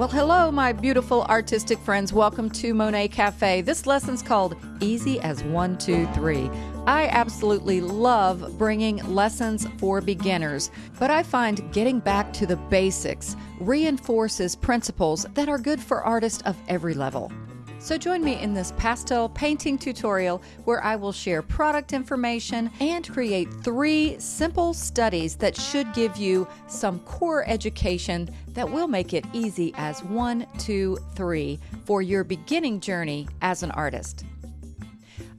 Well, hello, my beautiful artistic friends. Welcome to Monet Cafe. This lesson's called Easy as One, Two, Three. I absolutely love bringing lessons for beginners, but I find getting back to the basics reinforces principles that are good for artists of every level. So join me in this pastel painting tutorial where I will share product information and create three simple studies that should give you some core education that will make it easy as one, two, three for your beginning journey as an artist.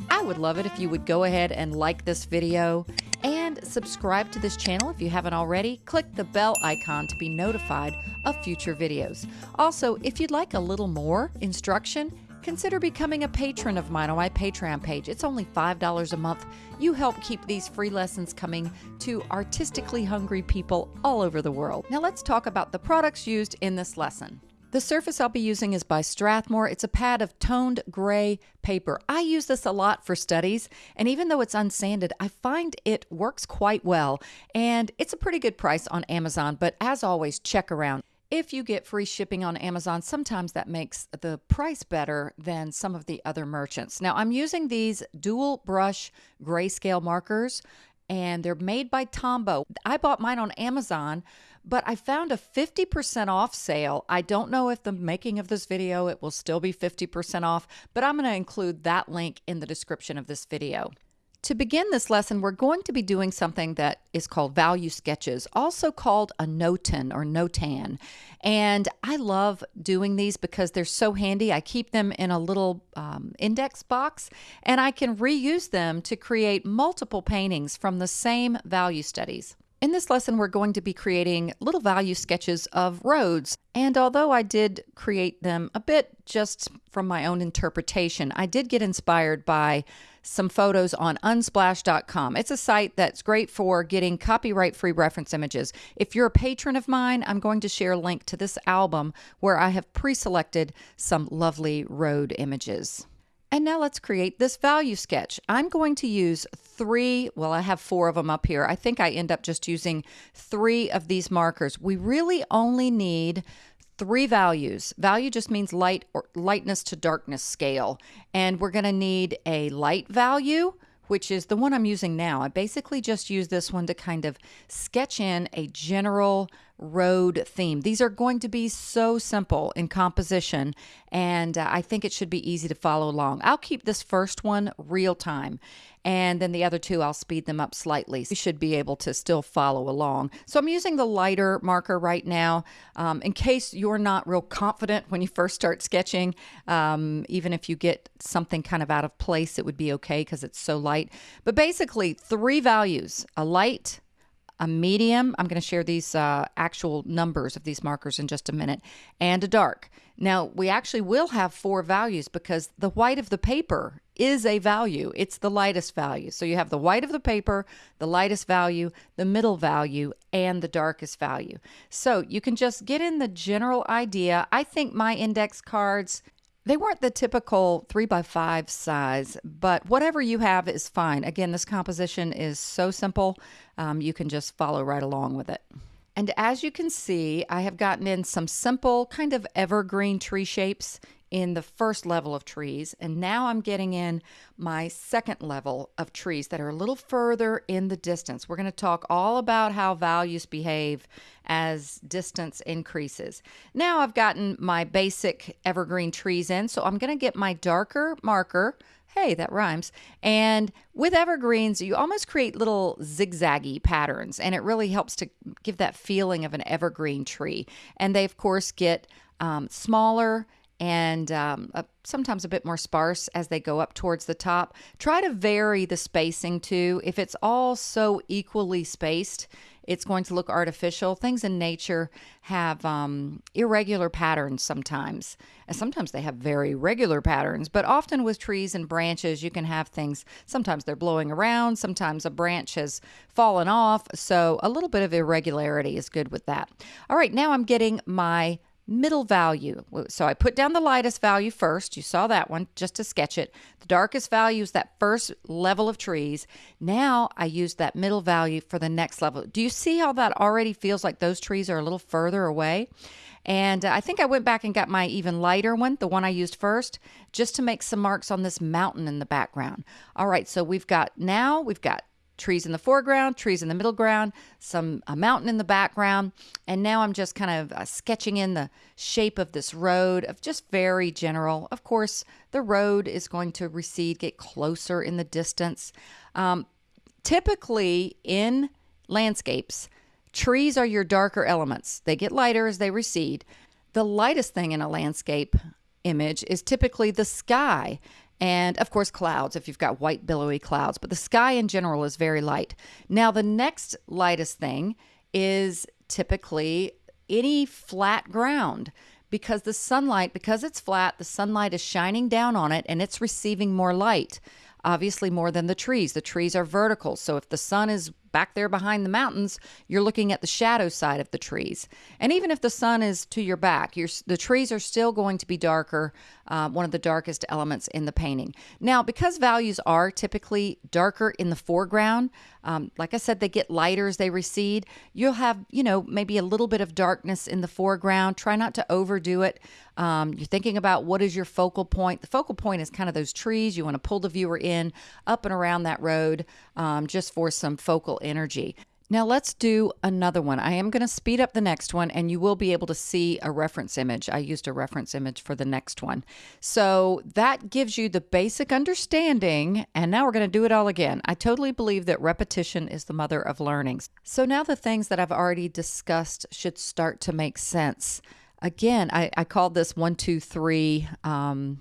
I would love it if you would go ahead and like this video and subscribe to this channel if you haven't already. Click the bell icon to be notified of future videos. Also, if you'd like a little more instruction, consider becoming a patron of mine on my Patreon page. It's only $5 a month. You help keep these free lessons coming to artistically hungry people all over the world. Now let's talk about the products used in this lesson. The surface I'll be using is by Strathmore. It's a pad of toned gray paper. I use this a lot for studies, and even though it's unsanded, I find it works quite well. And it's a pretty good price on Amazon, but as always, check around. If you get free shipping on Amazon, sometimes that makes the price better than some of the other merchants. Now, I'm using these dual brush grayscale markers and they're made by Tombow. I bought mine on Amazon, but I found a 50% off sale. I don't know if the making of this video it will still be 50% off, but I'm going to include that link in the description of this video. To begin this lesson, we're going to be doing something that is called value sketches, also called a notan or notan. And I love doing these because they're so handy. I keep them in a little um, index box and I can reuse them to create multiple paintings from the same value studies. In this lesson, we're going to be creating little value sketches of roads. And although I did create them a bit just from my own interpretation, I did get inspired by some photos on unsplash.com. It's a site that's great for getting copyright free reference images. If you're a patron of mine, I'm going to share a link to this album where I have pre selected some lovely road images. And now let's create this value sketch. I'm going to use three, well, I have four of them up here. I think I end up just using three of these markers. We really only need three values. Value just means light or lightness to darkness scale. And we're going to need a light value, which is the one I'm using now. I basically just use this one to kind of sketch in a general road theme. These are going to be so simple in composition, and uh, I think it should be easy to follow along. I'll keep this first one real time, and then the other two, I'll speed them up slightly. You should be able to still follow along. So I'm using the lighter marker right now um, in case you're not real confident when you first start sketching. Um, even if you get something kind of out of place, it would be okay because it's so light. But basically, three values, a light, a medium. I'm going to share these uh, actual numbers of these markers in just a minute, and a dark. Now, we actually will have four values because the white of the paper is a value. It's the lightest value. So you have the white of the paper, the lightest value, the middle value, and the darkest value. So you can just get in the general idea. I think my index cards they weren't the typical three by five size, but whatever you have is fine. Again, this composition is so simple, um, you can just follow right along with it. And as you can see, I have gotten in some simple kind of evergreen tree shapes in the first level of trees. And now I'm getting in my second level of trees that are a little further in the distance. We're going to talk all about how values behave as distance increases. Now I've gotten my basic evergreen trees in, so I'm going to get my darker marker. Hey, that rhymes. And with evergreens, you almost create little zigzaggy patterns, and it really helps to give that feeling of an evergreen tree. And they, of course, get um, smaller and um, sometimes a bit more sparse as they go up towards the top. Try to vary the spacing too. If it's all so equally spaced, it's going to look artificial. Things in nature have um, irregular patterns sometimes. And sometimes they have very regular patterns, but often with trees and branches, you can have things. Sometimes they're blowing around, sometimes a branch has fallen off. So a little bit of irregularity is good with that. All right, now I'm getting my middle value. So I put down the lightest value first. You saw that one just to sketch it. The darkest value is that first level of trees. Now I use that middle value for the next level. Do you see how that already feels like those trees are a little further away? And I think I went back and got my even lighter one, the one I used first, just to make some marks on this mountain in the background. All right, so we've got now, we've got trees in the foreground, trees in the middle ground, some a mountain in the background, and now I'm just kind of uh, sketching in the shape of this road of just very general. Of course, the road is going to recede, get closer in the distance. Um, typically in landscapes, trees are your darker elements. They get lighter as they recede. The lightest thing in a landscape image is typically the sky and of course clouds if you've got white billowy clouds but the sky in general is very light. Now the next lightest thing is typically any flat ground because the sunlight because it's flat the sunlight is shining down on it and it's receiving more light obviously more than the trees. The trees are vertical so if the sun is back there behind the mountains, you're looking at the shadow side of the trees. And even if the sun is to your back, the trees are still going to be darker, uh, one of the darkest elements in the painting. Now, because values are typically darker in the foreground, um, like I said, they get lighter as they recede. You'll have, you know, maybe a little bit of darkness in the foreground. Try not to overdo it. Um, you're thinking about what is your focal point. The focal point is kind of those trees. You want to pull the viewer in up and around that road um, just for some focal energy. Now let's do another one. I am going to speed up the next one and you will be able to see a reference image. I used a reference image for the next one. So that gives you the basic understanding and now we're going to do it all again. I totally believe that repetition is the mother of learnings. So now the things that I've already discussed should start to make sense. Again, I, I called this one, two, three um,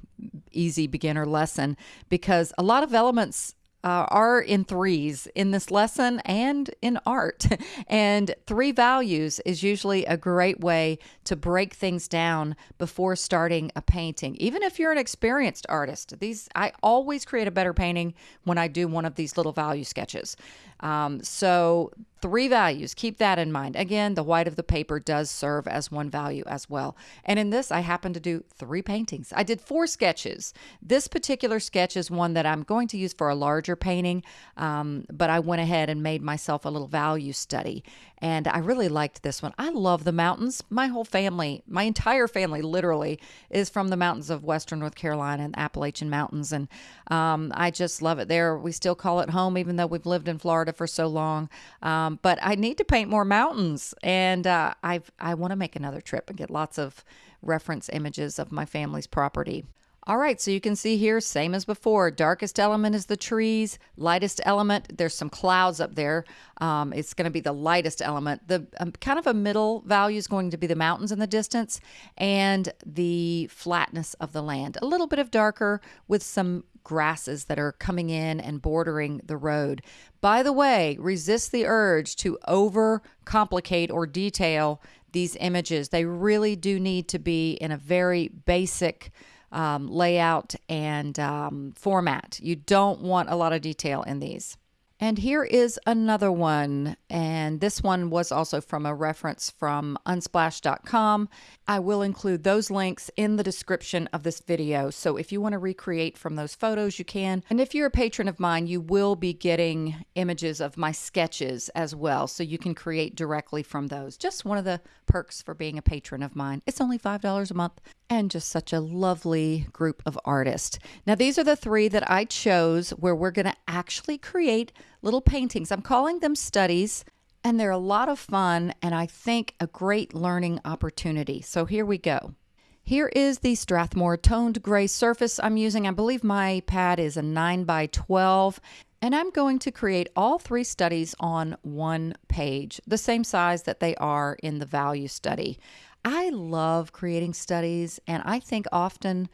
easy beginner lesson because a lot of elements uh, are in threes in this lesson and in art. and three values is usually a great way to break things down before starting a painting. Even if you're an experienced artist, these I always create a better painting when I do one of these little value sketches. Um, so three values, keep that in mind. Again, the white of the paper does serve as one value as well. And in this, I happen to do three paintings. I did four sketches. This particular sketch is one that I'm going to use for a larger painting, um, but I went ahead and made myself a little value study. And I really liked this one. I love the mountains. My whole family, my entire family literally, is from the mountains of Western North Carolina and Appalachian Mountains. And um, I just love it there. We still call it home, even though we've lived in Florida for so long. Um, but I need to paint more mountains. And uh, I've, I want to make another trip and get lots of reference images of my family's property. All right, so you can see here, same as before. Darkest element is the trees. Lightest element, there's some clouds up there. Um, it's going to be the lightest element. The um, kind of a middle value is going to be the mountains in the distance and the flatness of the land. A little bit of darker with some grasses that are coming in and bordering the road. By the way, resist the urge to over complicate or detail these images. They really do need to be in a very basic um, layout and um, format. You don't want a lot of detail in these. And here is another one. And this one was also from a reference from unsplash.com. I will include those links in the description of this video. So if you want to recreate from those photos, you can. And if you're a patron of mine, you will be getting images of my sketches as well. So you can create directly from those. Just one of the perks for being a patron of mine. It's only $5 a month and just such a lovely group of artists. Now, these are the three that I chose where we're going to actually create little paintings. I'm calling them studies, and they're a lot of fun and I think a great learning opportunity. So, here we go. Here is the Strathmore toned gray surface I'm using. I believe my pad is a 9 by 12 and I'm going to create all three studies on one page, the same size that they are in the value study. I love creating studies, and I think often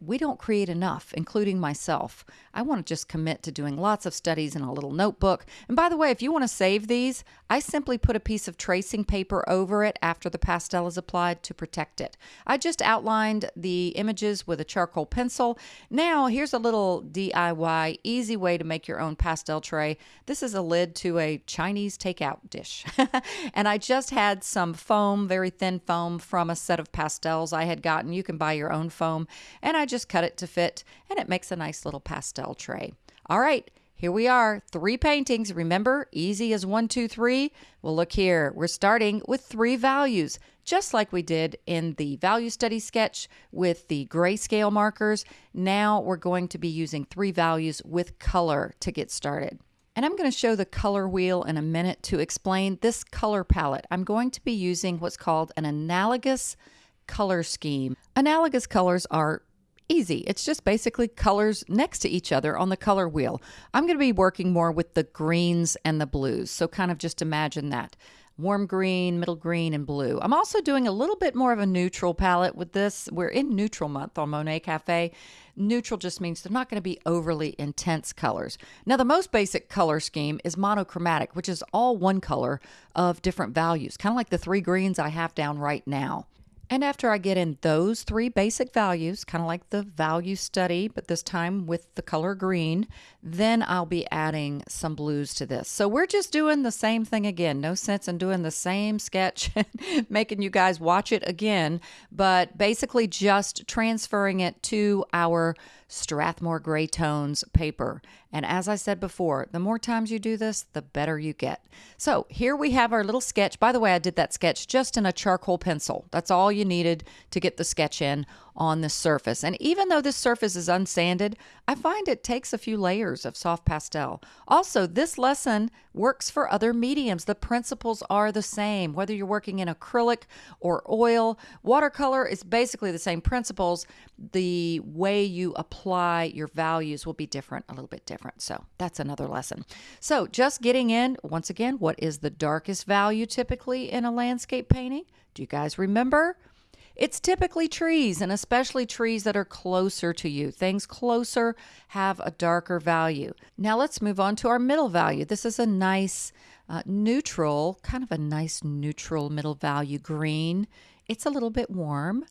we don't create enough, including myself. I want to just commit to doing lots of studies in a little notebook. And by the way, if you want to save these, I simply put a piece of tracing paper over it after the pastel is applied to protect it. I just outlined the images with a charcoal pencil. Now, here's a little DIY, easy way to make your own pastel tray. This is a lid to a Chinese takeout dish. and I just had some foam, very thin foam, from a set of pastels I had gotten. You can buy your own foam. And I just cut it to fit and it makes a nice little pastel tray. All right, here we are, three paintings. Remember, easy as one, two, three. Well, look here, we're starting with three values, just like we did in the value study sketch with the grayscale markers. Now we're going to be using three values with color to get started. And I'm going to show the color wheel in a minute to explain this color palette. I'm going to be using what's called an analogous color scheme. Analogous colors are easy. It's just basically colors next to each other on the color wheel. I'm going to be working more with the greens and the blues. So kind of just imagine that. Warm green, middle green, and blue. I'm also doing a little bit more of a neutral palette with this. We're in neutral month on Monet Cafe. Neutral just means they're not going to be overly intense colors. Now, the most basic color scheme is monochromatic, which is all one color of different values, kind of like the three greens I have down right now. And after I get in those three basic values, kind of like the value study, but this time with the color green, then I'll be adding some blues to this. So we're just doing the same thing again. No sense in doing the same sketch, making you guys watch it again, but basically just transferring it to our Strathmore Gray Tones paper. And as I said before, the more times you do this, the better you get. So here we have our little sketch. By the way, I did that sketch just in a charcoal pencil. That's all you needed to get the sketch in on the surface. And even though this surface is unsanded, I find it takes a few layers of soft pastel. Also, this lesson works for other mediums. The principles are the same, whether you're working in acrylic or oil. Watercolor is basically the same principles. The way you apply your values will be different, a little bit different. So that's another lesson. So just getting in, once again, what is the darkest value typically in a landscape painting? Do you guys remember? It's typically trees, and especially trees that are closer to you. Things closer have a darker value. Now let's move on to our middle value. This is a nice uh, neutral, kind of a nice neutral middle value green. It's a little bit warm,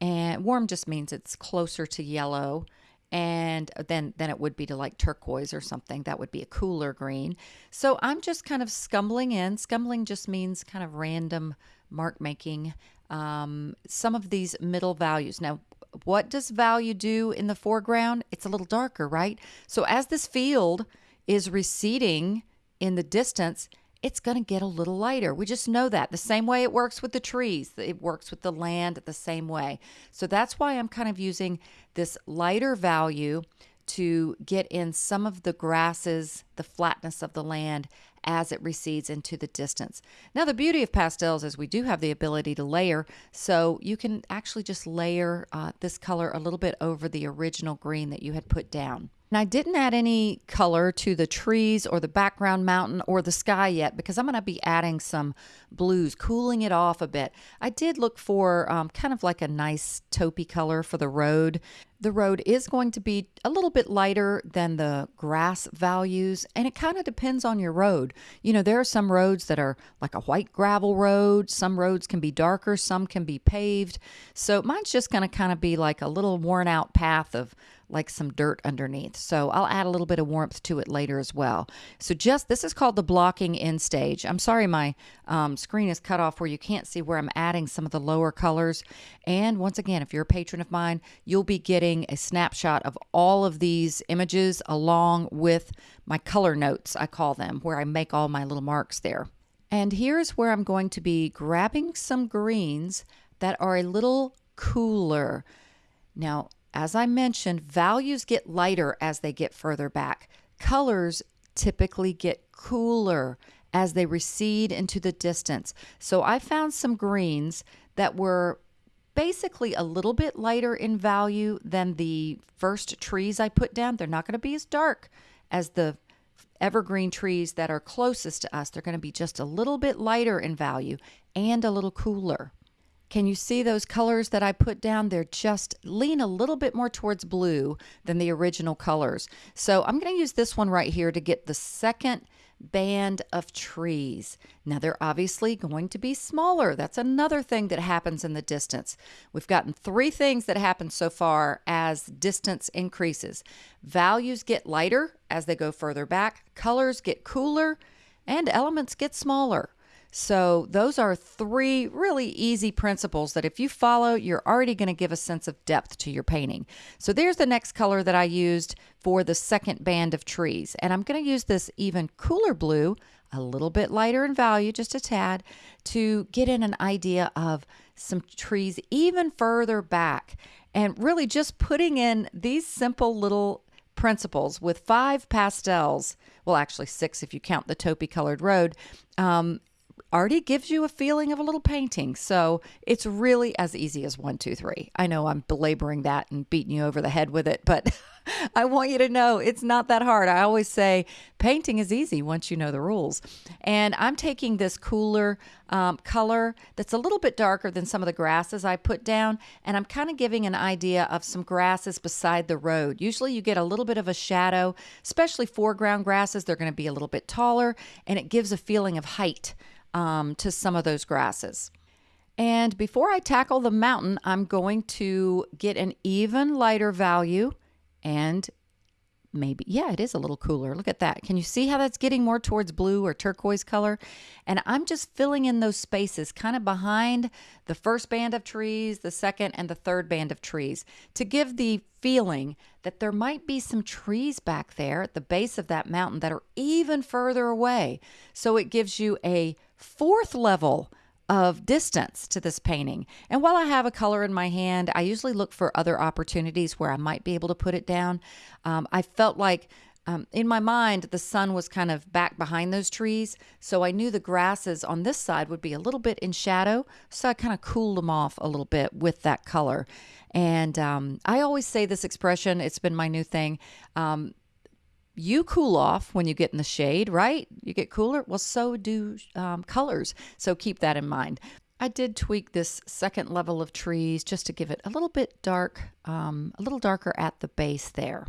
and warm just means it's closer to yellow and then then it would be to like turquoise or something that would be a cooler green so i'm just kind of scumbling in scumbling just means kind of random mark making um, some of these middle values. Now, what does value do in the foreground? It's a little darker, right? So as this field is receding in the distance, it's going to get a little lighter. We just know that. The same way it works with the trees, it works with the land the same way. So that's why I'm kind of using this lighter value to get in some of the grasses, the flatness of the land as it recedes into the distance. Now, the beauty of pastels is we do have the ability to layer, so you can actually just layer uh, this color a little bit over the original green that you had put down. And I didn't add any color to the trees or the background mountain or the sky yet because I'm going to be adding some blues, cooling it off a bit. I did look for um, kind of like a nice taupey color for the road. The road is going to be a little bit lighter than the grass values, and it kind of depends on your road. You know, there are some roads that are like a white gravel road, some roads can be darker, some can be paved. So mine's just going to kind of be like a little worn out path of like some dirt underneath. So I'll add a little bit of warmth to it later as well. So just this is called the blocking in stage. I'm sorry my um, screen is cut off where you can't see where I'm adding some of the lower colors. And once again, if you're a patron of mine, you'll be getting a snapshot of all of these images along with my color notes, I call them, where I make all my little marks there. And here's where I'm going to be grabbing some greens that are a little cooler. Now, as I mentioned, values get lighter as they get further back. Colors typically get cooler as they recede into the distance. So I found some greens that were basically a little bit lighter in value than the first trees I put down. They're not going to be as dark as the evergreen trees that are closest to us. They're going to be just a little bit lighter in value and a little cooler. Can you see those colors that I put down? They're just lean a little bit more towards blue than the original colors. So I'm going to use this one right here to get the second band of trees. Now they're obviously going to be smaller. That's another thing that happens in the distance. We've gotten three things that happen so far as distance increases. Values get lighter as they go further back, colors get cooler, and elements get smaller. So, those are three really easy principles that if you follow, you're already going to give a sense of depth to your painting. So, there's the next color that I used for the second band of trees. And I'm going to use this even cooler blue, a little bit lighter in value, just a tad, to get in an idea of some trees even further back. And really just putting in these simple little principles with five pastels well actually six if you count the taupey colored road um, already gives you a feeling of a little painting. So it's really as easy as one, two, three. I know I'm belaboring that and beating you over the head with it, but I want you to know it's not that hard. I always say painting is easy once you know the rules. And I'm taking this cooler um, color that's a little bit darker than some of the grasses I put down, and I'm kind of giving an idea of some grasses beside the road. Usually you get a little bit of a shadow, especially foreground grasses. They're going to be a little bit taller, and it gives a feeling of height um, to some of those grasses. And before I tackle the mountain, I'm going to get an even lighter value and maybe, yeah, it is a little cooler. Look at that. Can you see how that's getting more towards blue or turquoise color? And I'm just filling in those spaces kind of behind the first band of trees, the second, and the third band of trees to give the feeling that there might be some trees back there at the base of that mountain that are even further away. So it gives you a fourth level of distance to this painting. And while I have a color in my hand, I usually look for other opportunities where I might be able to put it down. Um, I felt like um, in my mind, the sun was kind of back behind those trees, so I knew the grasses on this side would be a little bit in shadow, so I kind of cooled them off a little bit with that color. And um, I always say this expression, it's been my new thing. Um, you cool off when you get in the shade, right? You get cooler. Well, so do um, colors. So keep that in mind. I did tweak this second level of trees just to give it a little bit dark, um, a little darker at the base there.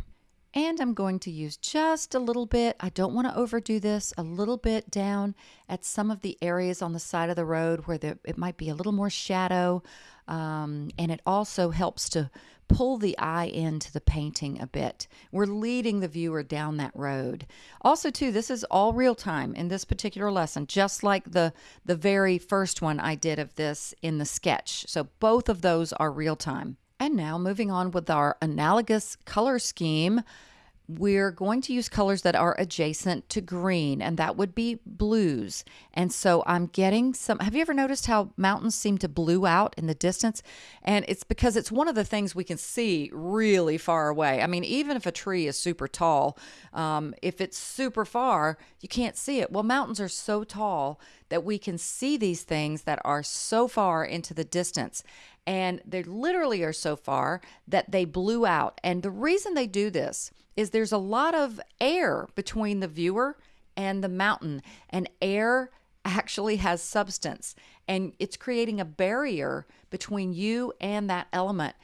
And I'm going to use just a little bit, I don't want to overdo this, a little bit down at some of the areas on the side of the road where it might be a little more shadow. Um, and it also helps to pull the eye into the painting a bit. We're leading the viewer down that road. Also, too, this is all real time in this particular lesson, just like the the very first one I did of this in the sketch. So both of those are real time. And now moving on with our analogous color scheme, we're going to use colors that are adjacent to green, and that would be blues. And so I'm getting some. Have you ever noticed how mountains seem to blue out in the distance? And it's because it's one of the things we can see really far away. I mean, even if a tree is super tall, um, if it's super far, you can't see it. Well, mountains are so tall that we can see these things that are so far into the distance and they literally are so far that they blue out. And the reason they do this is there's a lot of air between the viewer and the mountain, and air actually has substance, and it's creating a barrier between you and that element.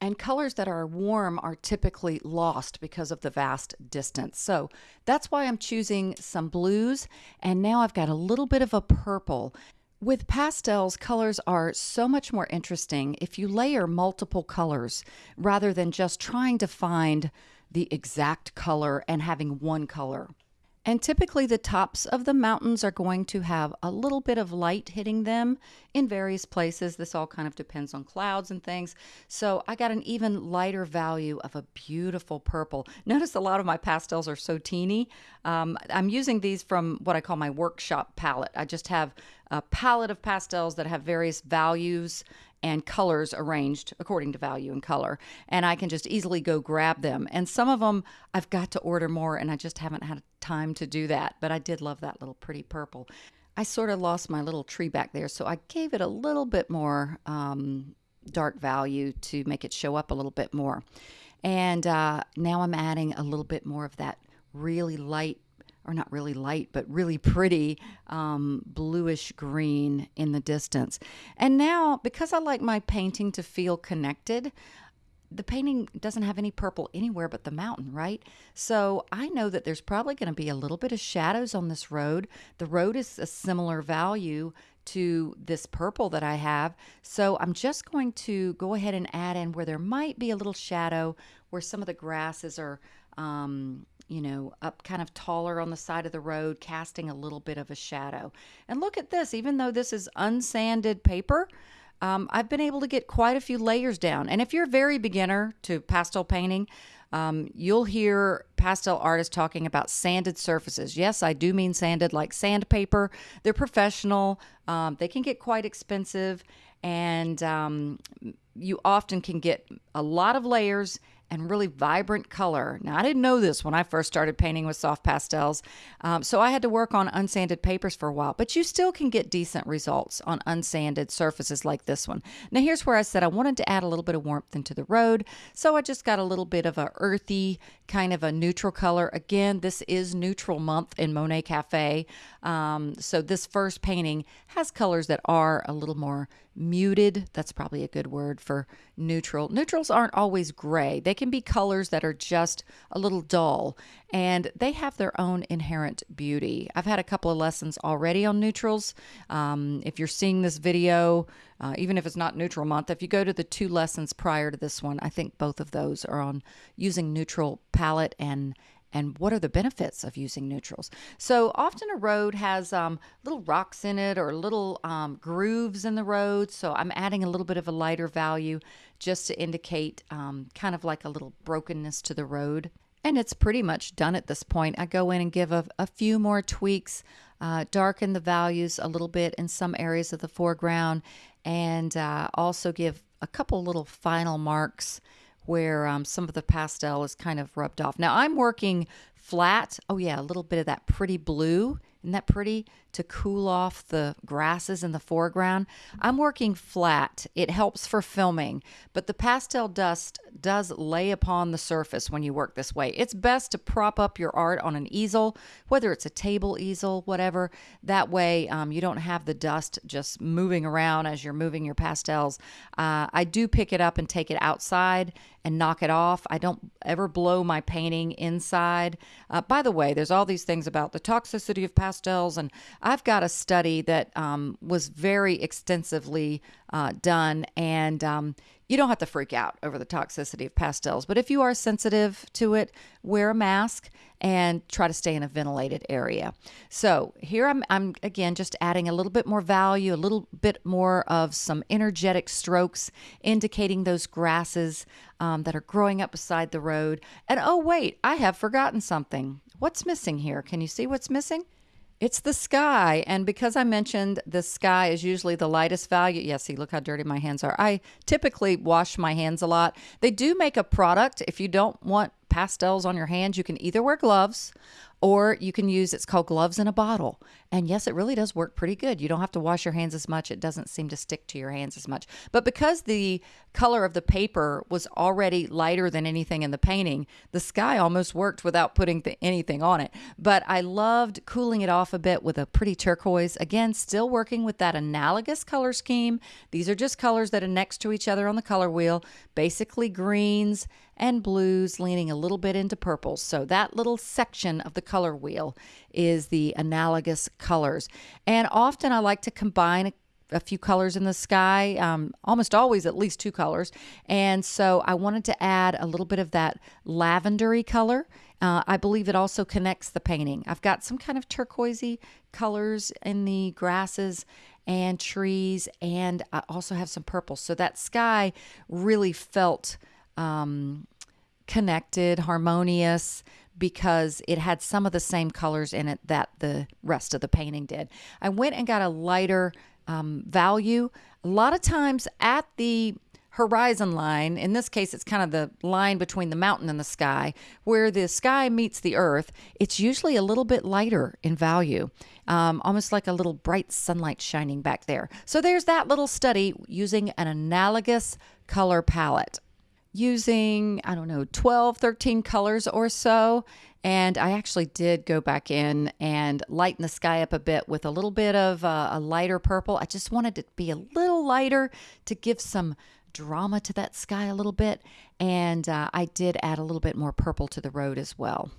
And colors that are warm are typically lost because of the vast distance. So that's why I'm choosing some blues. And now I've got a little bit of a purple. With pastels, colors are so much more interesting if you layer multiple colors rather than just trying to find the exact color and having one color. And typically, the tops of the mountains are going to have a little bit of light hitting them in various places. This all kind of depends on clouds and things. So, I got an even lighter value of a beautiful purple. Notice a lot of my pastels are so teeny. Um, I'm using these from what I call my workshop palette. I just have a palette of pastels that have various values and colors arranged according to value and color. And I can just easily go grab them. And some of them I've got to order more, and I just haven't had time to do that. But I did love that little pretty purple. I sort of lost my little tree back there, so I gave it a little bit more um, dark value to make it show up a little bit more. And uh, now I'm adding a little bit more of that really light or not really light, but really pretty um, bluish green in the distance. And now, because I like my painting to feel connected, the painting doesn't have any purple anywhere but the mountain, right? So I know that there's probably going to be a little bit of shadows on this road. The road is a similar value to this purple that I have. So I'm just going to go ahead and add in where there might be a little shadow where some of the grasses are, um, you know, up kind of taller on the side of the road, casting a little bit of a shadow. And look at this, even though this is unsanded paper, um, I've been able to get quite a few layers down. And if you're a very beginner to pastel painting, um, you'll hear pastel artists talking about sanded surfaces. Yes, I do mean sanded like sandpaper. They're professional, um, they can get quite expensive, and um, you often can get a lot of layers and really vibrant color. Now, I didn't know this when I first started painting with soft pastels, um, so I had to work on unsanded papers for a while, but you still can get decent results on unsanded surfaces like this one. Now, here's where I said I wanted to add a little bit of warmth into the road, so I just got a little bit of a earthy, kind of a neutral color. Again, this is neutral month in Monet Cafe, um, so this first painting has colors that are a little more muted. That's probably a good word for neutral. Neutrals aren't always gray. They can be colors that are just a little dull and they have their own inherent beauty. I've had a couple of lessons already on neutrals. Um, if you're seeing this video, uh, even if it's not neutral month, if you go to the two lessons prior to this one, I think both of those are on using neutral palette and and what are the benefits of using neutrals. So often a road has um, little rocks in it or little um, grooves in the road. So I'm adding a little bit of a lighter value just to indicate um, kind of like a little brokenness to the road. And it's pretty much done at this point. I go in and give a, a few more tweaks, uh, darken the values a little bit in some areas of the foreground, and uh, also give a couple little final marks where um, some of the pastel is kind of rubbed off. Now I'm working flat. Oh yeah, a little bit of that pretty blue. Isn't that pretty? To cool off the grasses in the foreground. I'm working flat. It helps for filming, but the pastel dust does lay upon the surface when you work this way. It's best to prop up your art on an easel, whether it's a table easel, whatever. That way um, you don't have the dust just moving around as you're moving your pastels. Uh, I do pick it up and take it outside and knock it off. I don't ever blow my painting inside. Uh, by the way, there's all these things about the toxicity of pastels, and I've got a study that um, was very extensively uh, done, and um, you don't have to freak out over the toxicity of pastels. But if you are sensitive to it, wear a mask and try to stay in a ventilated area. So here I'm, I'm again just adding a little bit more value, a little bit more of some energetic strokes, indicating those grasses um, that are growing up beside the road. And oh, wait, I have forgotten something. What's missing here? Can you see what's missing? It's the sky. And because I mentioned the sky is usually the lightest value, yeah, see, look how dirty my hands are. I typically wash my hands a lot. They do make a product. If you don't want pastels on your hands, you can either wear gloves or you can use it's called gloves in a bottle and yes it really does work pretty good. You don't have to wash your hands as much. It doesn't seem to stick to your hands as much. But because the color of the paper was already lighter than anything in the painting the sky almost worked without putting th- anything on it. But i loved cooling it off a bit with a pretty turquoise. Again still working with that analogous color scheme. These are just colors that are next to each other on the color wheel basically greens and blues leaning a little bit into purples. So that little section of the color wheel is the analogous colors. And often I like to combine a few colors in the sky, um, almost always at least two colors. And so I wanted to add a little bit of that lavendery color. Uh, I believe it also connects the painting. I've got some kind of turquoisey colors in the grasses and trees, and I also have some purple. So that sky really felt um, connected, harmonious, because it had some of the same colors in it that the rest of the painting did. I went and got a lighter um, value. A lot of times at the horizon line, in this case, it's kind of the line between the mountain and the sky, where the sky meets the earth, it's usually a little bit lighter in value, um, almost like a little bright sunlight shining back there. So there's that little study using an analogous color palette using, I don't know, 12, 13 colors or so. And I actually did go back in and lighten the sky up a bit with a little bit of uh, a lighter purple. I just wanted it to be a little lighter to give some drama to that sky a little bit. And uh, I did add a little bit more purple to the road as well.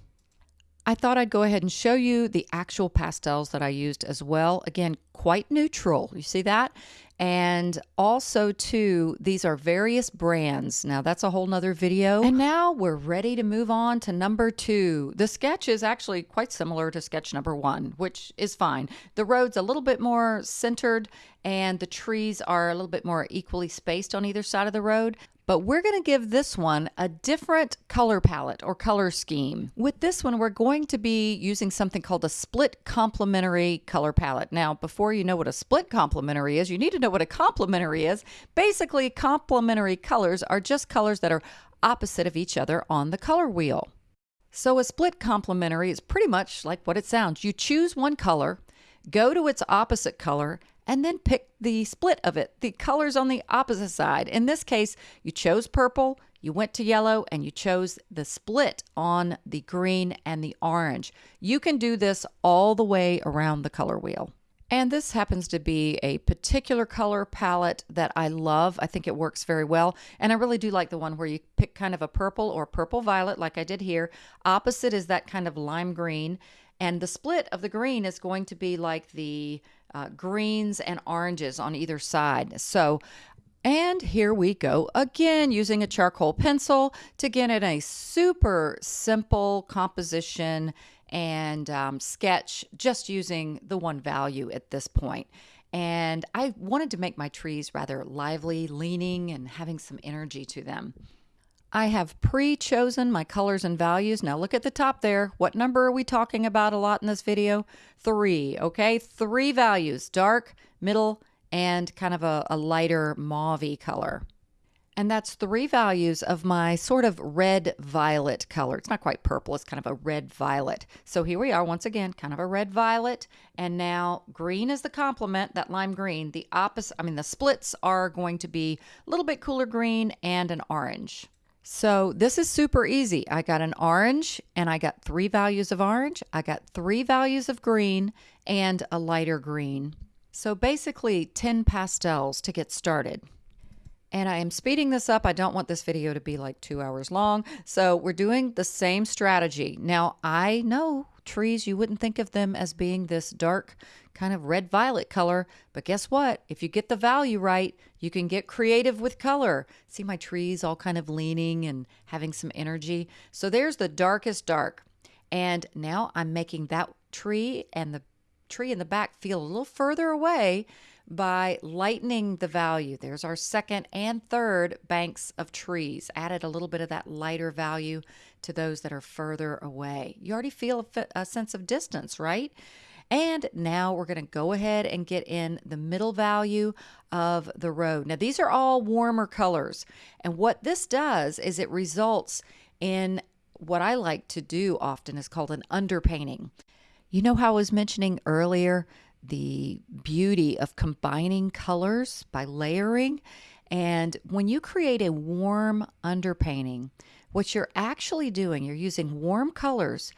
I thought I'd go ahead and show you the actual pastels that I used as well. Again, quite neutral. You see that? And also, too, these are various brands. Now, that's a whole nother video. And now we're ready to move on to number two. The sketch is actually quite similar to sketch number one, which is fine. The road's a little bit more centered and the trees are a little bit more equally spaced on either side of the road but we're going to give this one a different color palette or color scheme. With this one, we're going to be using something called a split complementary color palette. Now, before you know what a split complementary is, you need to know what a complementary is. Basically, complementary colors are just colors that are opposite of each other on the color wheel. So a split complementary is pretty much like what it sounds. You choose one color, go to its opposite color, and then pick the split of it, the colors on the opposite side. In this case, you chose purple, you went to yellow, and you chose the split on the green and the orange. You can do this all the way around the color wheel. And this happens to be a particular color palette that I love. I think it works very well. And I really do like the one where you pick kind of a purple or purple violet like I did here. Opposite is that kind of lime green. And the split of the green is going to be like the uh, greens and oranges on either side. So, and here we go again using a charcoal pencil to get in a super simple composition and um, sketch just using the one value at this point. And I wanted to make my trees rather lively, leaning, and having some energy to them. I have pre-chosen my colors and values. Now look at the top there. What number are we talking about a lot in this video? Three, okay? Three values, dark, middle, and kind of a, a lighter mauve color. And that's three values of my sort of red violet color. It's not quite purple, it's kind of a red violet. So here we are once again, kind of a red violet. And now green is the complement, that lime green. The opposite, I mean, the splits are going to be a little bit cooler green and an orange. So this is super easy. I got an orange and I got three values of orange. I got three values of green and a lighter green. So basically 10 pastels to get started. And I am speeding this up. I don't want this video to be like two hours long. So we're doing the same strategy. Now I know trees, you wouldn't think of them as being this dark kind of red violet color. But guess what? If you get the value right, you can get creative with color. See my trees all kind of leaning and having some energy. So there's the darkest dark. And now I'm making that tree and the tree in the back feel a little further away by lightening the value. There's our second and third banks of trees. Added a little bit of that lighter value to those that are further away. You already feel a, a sense of distance, right? And now we're going to go ahead and get in the middle value of the road. Now, these are all warmer colors. And what this does is it results in what I like to do often is called an underpainting. You know how I was mentioning earlier the beauty of combining colors by layering? And when you create a warm underpainting, what you're actually doing, you're using warm colors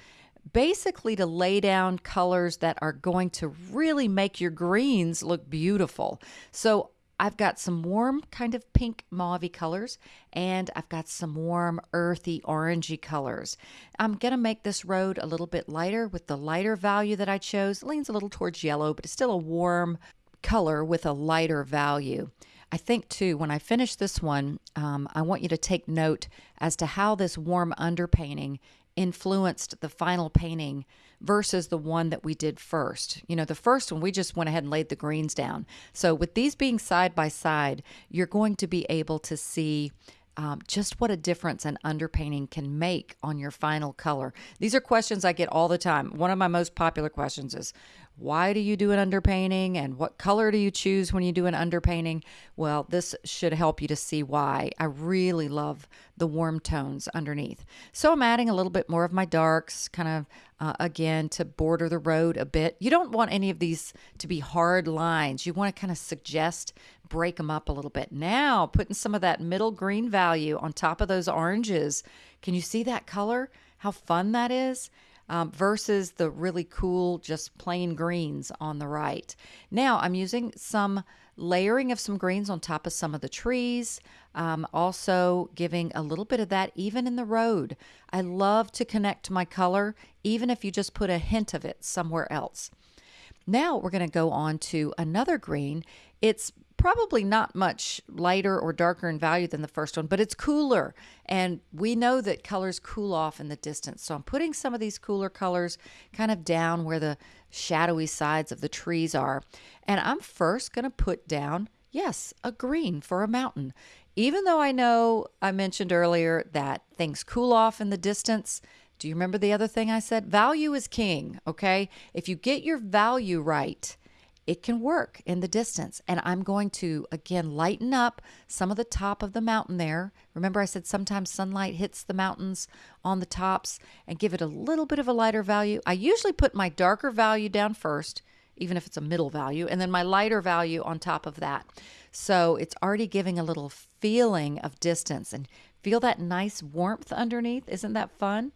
basically to lay down colors that are going to really make your greens look beautiful. So I've got some warm kind of pink mauve colors and I've got some warm earthy orangey colors. I'm going to make this road a little bit lighter with the lighter value that I chose. It leans a little towards yellow, but it's still a warm color with a lighter value. I think too, when I finish this one, um, I want you to take note as to how this warm underpainting influenced the final painting versus the one that we did first. You know, the first one we just went ahead and laid the greens down. So with these being side by side, you're going to be able to see um, just what a difference an underpainting can make on your final color. These are questions I get all the time. One of my most popular questions is, why do you do an underpainting and what color do you choose when you do an underpainting? Well, this should help you to see why. I really love the warm tones underneath. So I'm adding a little bit more of my darks, kind of uh, again to border the road a bit. You don't want any of these to be hard lines. You want to kind of suggest break them up a little bit. Now, putting some of that middle green value on top of those oranges. Can you see that color? how fun that is? Um, versus the really cool, just plain greens on the right. Now I'm using some layering of some greens on top of some of the trees. Um, also giving a little bit of that even in the road. I love to connect my color, even if you just put a hint of it somewhere else. Now we're going to go on to another green. It's probably not much lighter or darker in value than the first one, but it's cooler. And we know that colors cool off in the distance. So I'm putting some of these cooler colors kind of down where the shadowy sides of the trees are. And I'm first going to put down, yes, a green for a mountain. Even though I know I mentioned earlier that things cool off in the distance, do you remember the other thing I said? Value is king, okay? If you get your value right, it can work in the distance. And I'm going to, again, lighten up some of the top of the mountain there. Remember, I said sometimes sunlight hits the mountains on the tops and give it a little bit of a lighter value. I usually put my darker value down first, even if it's a middle value, and then my lighter value on top of that. So it's already giving a little feeling of distance and feel that nice warmth underneath. Isn't that fun?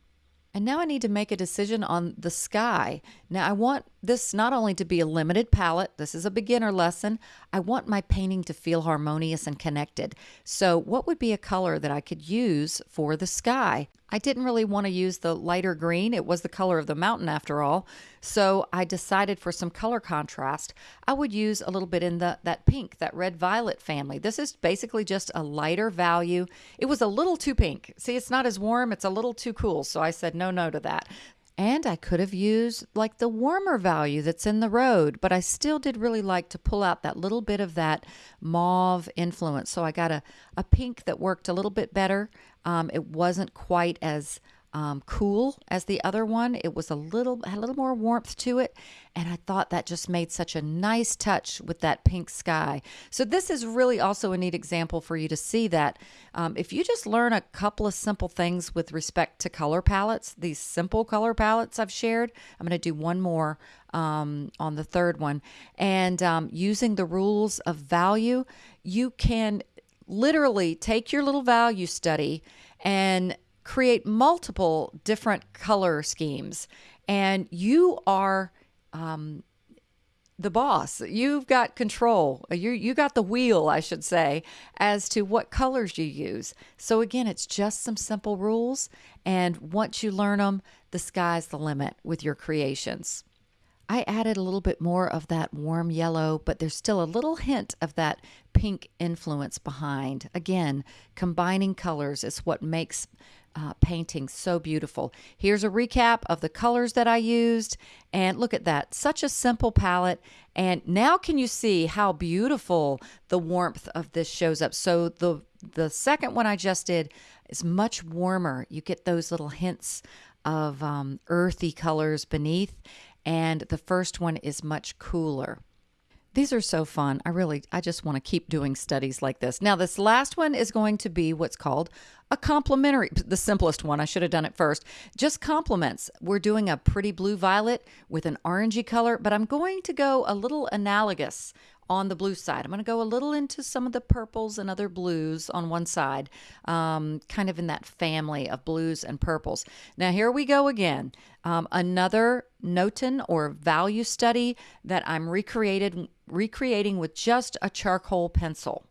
And now I need to make a decision on the sky. Now I want this not only to be a limited palette, this is a beginner lesson, I want my painting to feel harmonious and connected. So what would be a color that I could use for the sky? I didn't really want to use the lighter green. It was the color of the mountain after all. So I decided for some color contrast, I would use a little bit in the that pink, that red violet family. This is basically just a lighter value. It was a little too pink. See, it's not as warm, it's a little too cool. So I said no no to that. And I could have used like the warmer value that's in the road, but I still did really like to pull out that little bit of that mauve influence. So I got a, a pink that worked a little bit better. Um, it wasn't quite as um, cool as the other one. It was a little had a little more warmth to it, and I thought that just made such a nice touch with that pink sky. So this is really also a neat example for you to see that um, if you just learn a couple of simple things with respect to color palettes, these simple color palettes I've shared. I'm going to do one more um, on the third one, and um, using the rules of value, you can literally take your little value study and create multiple different color schemes, and you are um, the boss. You've got control. You you got the wheel, I should say, as to what colors you use. So again, it's just some simple rules, and once you learn them, the sky's the limit with your creations. I added a little bit more of that warm yellow, but there's still a little hint of that pink influence behind. Again, combining colors is what makes uh, painting so beautiful. Here's a recap of the colors that I used. And look at that, such a simple palette. And now can you see how beautiful the warmth of this shows up? So the, the second one I just did is much warmer. You get those little hints of um, earthy colors beneath. And the first one is much cooler. These are so fun. I really, I just want to keep doing studies like this. Now, this last one is going to be what's called a complementary, the simplest one. I should have done it first. Just complements. We're doing a pretty blue violet with an orangey color, but I'm going to go a little analogous on the blue side. I'm going to go a little into some of the purples and other blues on one side, um, kind of in that family of blues and purples. Now, here we go again. Um, another Notan or value study that I'm recreated, recreating with just a charcoal pencil.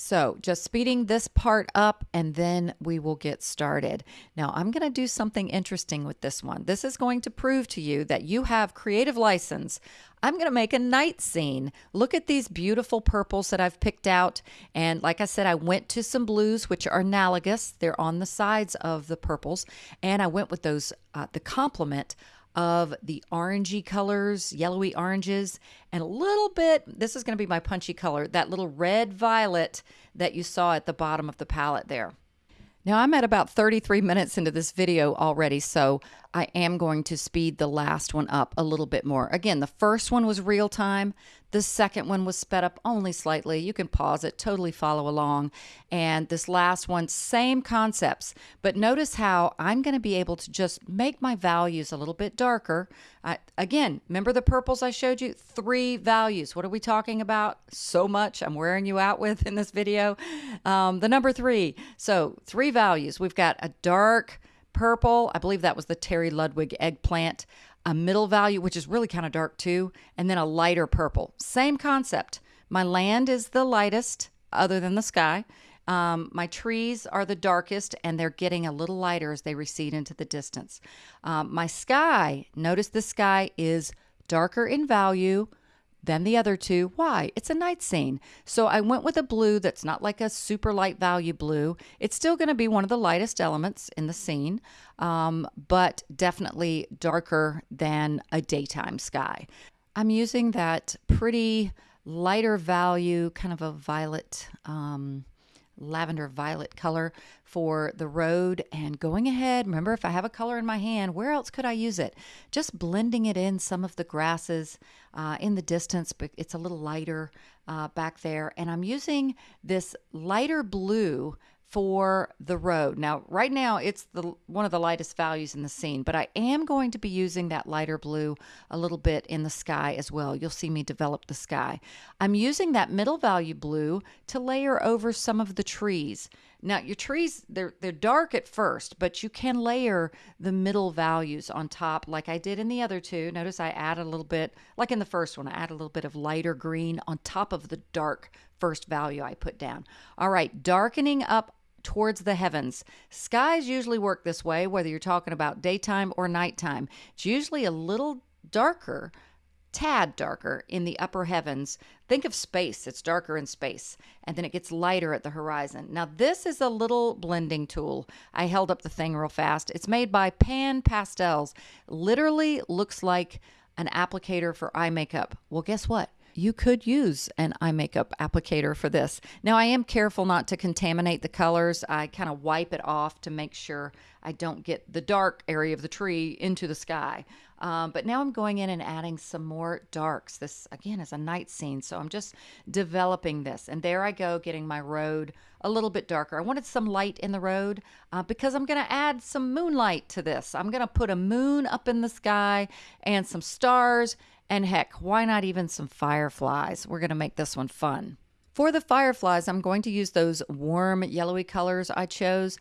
So just speeding this part up and then we will get started. Now I'm going to do something interesting with this one. This is going to prove to you that you have creative license. I'm going to make a night scene. Look at these beautiful purples that I've picked out. And like I said, I went to some blues, which are analogous. They're on the sides of the purples. And I went with those, uh, the complement of the orangey colors, yellowy oranges, and a little bit, this is going to be my punchy color, that little red violet that you saw at the bottom of the palette there. Now I'm at about 33 minutes into this video already, so I am going to speed the last one up a little bit more. Again, the first one was real time. The second one was sped up only slightly. You can pause it, totally follow along. And this last one, same concepts. But notice how I'm going to be able to just make my values a little bit darker. I, again, remember the purples I showed you? Three values. What are we talking about? So much I'm wearing you out with in this video. Um, the number three. So three values. We've got a dark purple. I believe that was the Terry Ludwig eggplant. A middle value, which is really kind of dark too, and then a lighter purple. Same concept. My land is the lightest, other than the sky. Um, my trees are the darkest and they're getting a little lighter as they recede into the distance. Um, my sky, notice the sky is darker in value than the other two. Why? It's a night scene. So I went with a blue that's not like a super light value blue. It's still going to be one of the lightest elements in the scene, um, but definitely darker than a daytime sky. I'm using that pretty lighter value, kind of a violet. Um, lavender violet color for the road and going ahead. Remember if i have a color in my hand where else could i use it? Just blending it in some of the grasses uh, in the distance but it's a little lighter uh, back there. And i'm using this lighter blue for the road. Now, right now it's the one of the lightest values in the scene, but I am going to be using that lighter blue a little bit in the sky as well. You'll see me develop the sky. I'm using that middle value blue to layer over some of the trees. Now, your trees they're they're dark at first, but you can layer the middle values on top like I did in the other two. Notice I add a little bit like in the first one, I add a little bit of lighter green on top of the dark first value I put down. All right, darkening up towards the heavens. Skies usually work this way, whether you're talking about daytime or nighttime. It's usually a little darker, tad darker in the upper heavens. Think of space, it's darker in space, and then it gets lighter at the horizon. Now, this is a little blending tool. I held up the thing real fast. It's made by Pan Pastels. Literally looks like an applicator for eye makeup. Well, guess what? You could use an eye makeup applicator for this. Now, I am careful not to contaminate the colors. I kind of wipe it off to make sure I don't get the dark area of the tree into the sky. Um, but now I'm going in and adding some more darks. This, again, is a night scene, so I'm just developing this. And there I go, getting my road a little bit darker. I wanted some light in the road uh, because I'm going to add some moonlight to this. I'm going to put a moon up in the sky and some stars and heck, why not even some fireflies? We're going to make this one fun. For the fireflies, I'm going to use those warm yellowy colors I chose.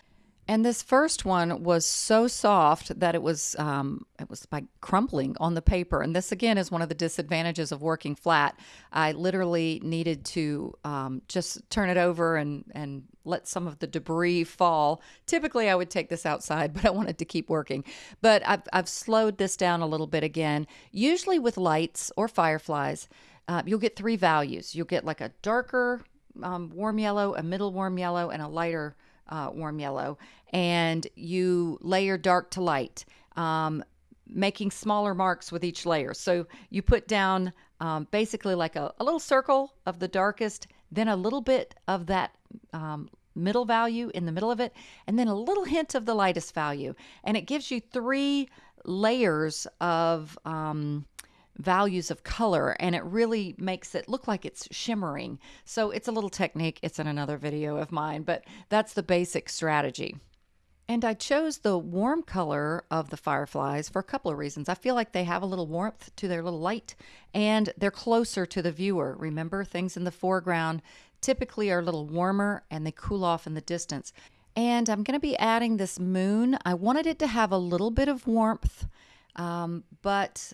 And this first one was so soft that it was um, it was like crumpling on the paper. And this again is one of the disadvantages of working flat. I literally needed to um, just turn it over and and let some of the debris fall. Typically, I would take this outside, but I wanted to keep working. But I've I've slowed this down a little bit again. Usually with lights or fireflies, uh, you'll get three values. You'll get like a darker um, warm yellow, a middle warm yellow, and a lighter uh, warm yellow, and you layer dark to light, um, making smaller marks with each layer. So you put down um, basically like a, a, little circle of the darkest, then a little bit of that um, middle value in the middle of it, and then a little hint of the lightest value. And it gives you three layers of um, values of color and it really makes it look like it's shimmering. So it's a little technique. It's in another video of mine, but that's the basic strategy. And I chose the warm color of the fireflies for a couple of reasons. I feel like they have a little warmth to their little light and they're closer to the viewer. Remember, things in the foreground typically are a little warmer and they cool off in the distance. And I'm going to be adding this moon. I wanted it to have a little bit of warmth, um, but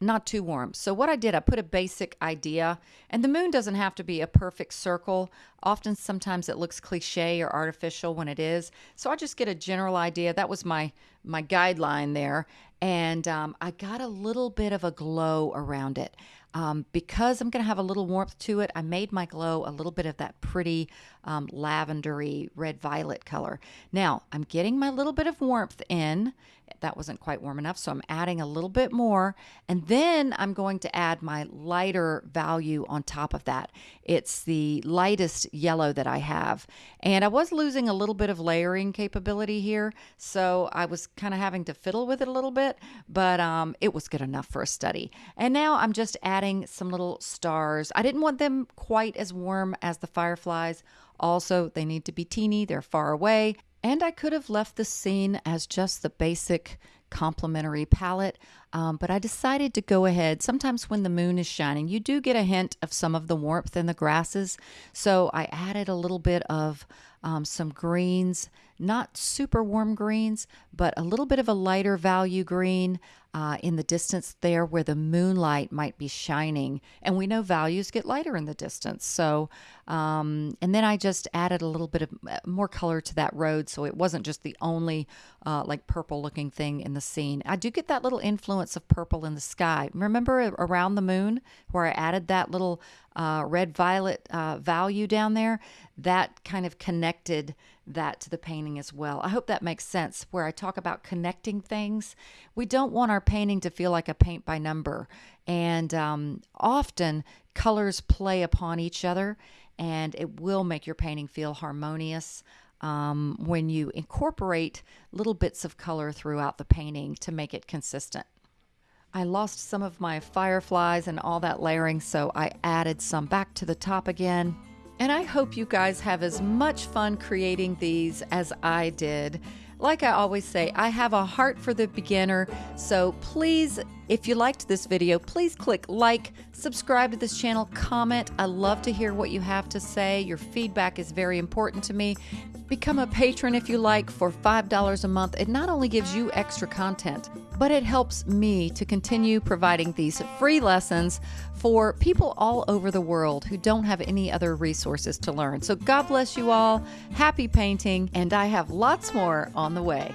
not too warm. So what I did, I put a basic idea, and the moon doesn't have to be a perfect circle. Often, sometimes it looks cliche or artificial when it is. So I just get a general idea. That was my my guideline there, and um, I got a little bit of a glow around it. Um, because I'm going to have a little warmth to it, I made my glow a little bit of that pretty um, lavendery red violet color. Now I'm getting my little bit of warmth in. That wasn't quite warm enough, so I'm adding a little bit more. And then I'm going to add my lighter value on top of that. It's the lightest yellow that I have. And I was losing a little bit of layering capability here, so I was kind of having to fiddle with it a little bit, but um, it was good enough for a study. And now I'm just adding some little stars. I didn't want them quite as warm as the fireflies also, they need to be teeny, they're far away. And I could have left the scene as just the basic complementary palette, um, but I decided to go ahead. Sometimes when the moon is shining, you do get a hint of some of the warmth in the grasses. So I added a little bit of um, some greens, not super warm greens, but a little bit of a lighter value green uh, in the distance there where the moonlight might be shining. And we know values get lighter in the distance. So, um, and then I just added a little bit of uh, more color to that road. So it wasn't just the only uh, like purple looking thing in the scene. I do get that little influence of purple in the sky. Remember around the moon where I added that little uh, red violet uh, value down there? That kind of connected that to the painting as well. I hope that makes sense where I talk about connecting things. We don't want our painting to feel like a paint by number. And um, often colors play upon each other and it will make your painting feel harmonious. Um, when you incorporate little bits of color throughout the painting to make it consistent. I lost some of my fireflies and all that layering, so I added some back to the top again. And I hope you guys have as much fun creating these as I did. Like I always say, I have a heart for the beginner, so please, if you liked this video, please click like, subscribe to this channel, comment. I love to hear what you have to say. Your feedback is very important to me. Become a patron if you like for $5 a month. It not only gives you extra content, but it helps me to continue providing these free lessons for people all over the world who don't have any other resources to learn. So God bless you all. Happy painting, and I have lots more on the way.